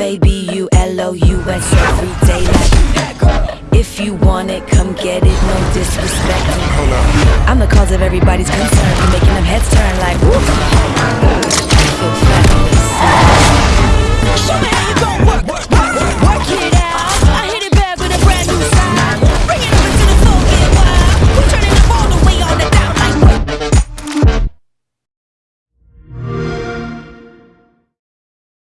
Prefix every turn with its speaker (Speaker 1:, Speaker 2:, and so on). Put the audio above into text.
Speaker 1: A B U L O U S every day. Like, if you want it, come get it. No disrespect.
Speaker 2: Hold up.
Speaker 1: I'm the cause of everybody's concern. you make